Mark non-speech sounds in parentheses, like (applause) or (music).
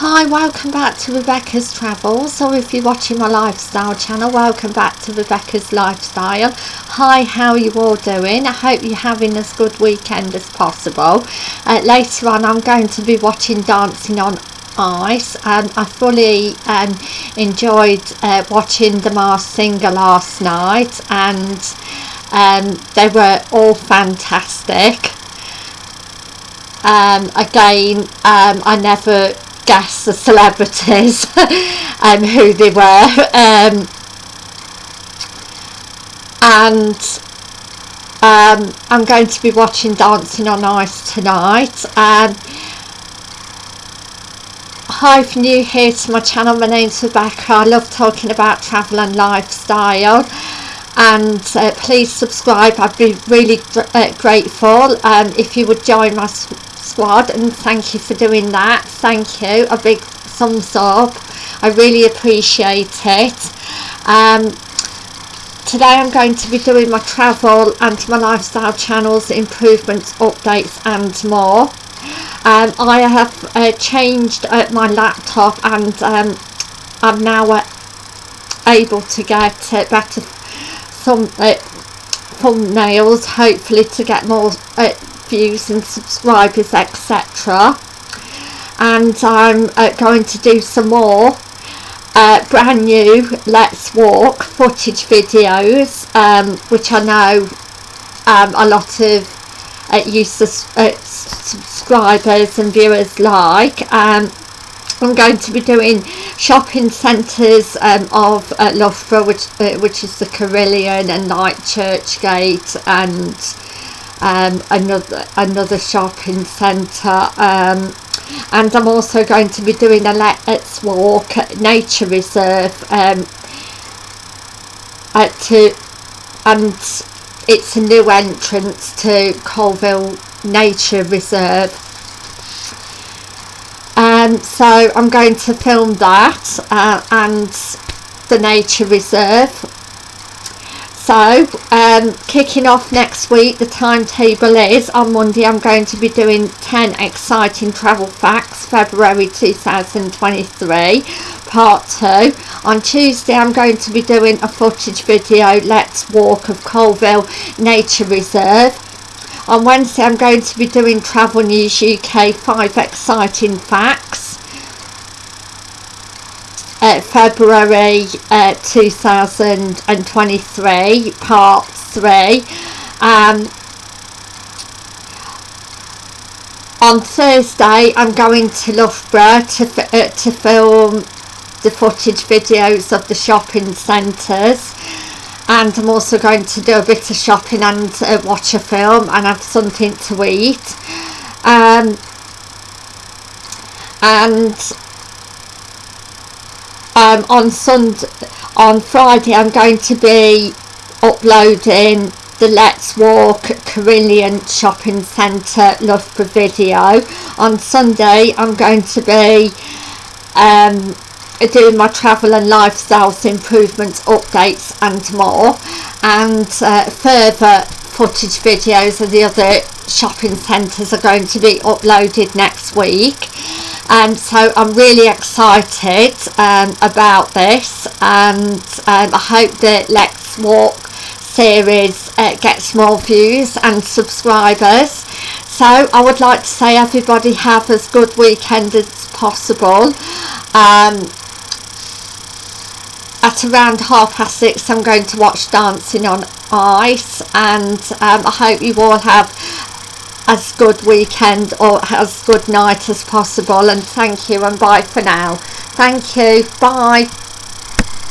Hi, welcome back to Rebecca's Travels, or if you're watching my lifestyle channel, welcome back to Rebecca's Lifestyle. Hi, how are you all doing? I hope you're having as good weekend as possible. Uh, later on, I'm going to be watching Dancing on Ice, and I fully um, enjoyed uh, watching the Masked Singer last night, and um, they were all fantastic. Um, again, um, I never guess the celebrities and (laughs) um, who they were. Um, and um, I'm going to be watching Dancing on Ice tonight. Um, hi if new here to my channel my name's Rebecca. I love talking about travel and lifestyle. And uh, please subscribe. I'd be really uh, grateful. Um, if you would join my squad and thank you for doing that. Thank you. A big thumbs up. I really appreciate it. Um, today I'm going to be doing my travel and my lifestyle channels improvements updates and more. Um, I have uh, changed uh, my laptop and um, I'm now uh, able to get uh, better thumb, uh, thumbnails hopefully to get more views and subscribers etc and I'm uh, going to do some more uh, brand new let's walk footage videos um, which I know um, a lot of uh, user uh, subscribers and viewers like. Um, I'm going to be doing shopping centres um, of uh, Loughborough which, uh, which is the Carillon and Knight Churchgate and um, another another shopping centre um, and I'm also going to be doing a Let's Walk at nature reserve um, to and it's a new entrance to Colville Nature Reserve. Um, so I'm going to film that uh, and the nature reserve so um, kicking off next week the timetable is on Monday I'm going to be doing 10 exciting travel facts February 2023 part 2 on Tuesday I'm going to be doing a footage video let's walk of Colville Nature Reserve. On Wednesday I'm going to be doing Travel News UK 5 exciting facts uh, February uh, 2023 part 3 um, on Thursday I'm going to Loughborough to, uh, to film the footage videos of the shopping centres. And I'm also going to do a bit of shopping and uh, watch a film and have something to eat. Um, and um, on Sunday, on Friday I'm going to be uploading the Let's Walk Carillon Shopping Centre Loughborough video. On Sunday I'm going to be um, doing my travel and lifestyles improvements updates and more and uh, further footage videos of the other shopping centres are going to be uploaded next week and so I'm really excited um, about this. And um, I hope that Let's Walk series uh, gets more views and subscribers. So I would like to say everybody have as good weekend as possible. Um, at around half past six I'm going to watch Dancing on Ice. And um, I hope you all have as good weekend or as good night as possible and thank you and bye for now. Thank you. Bye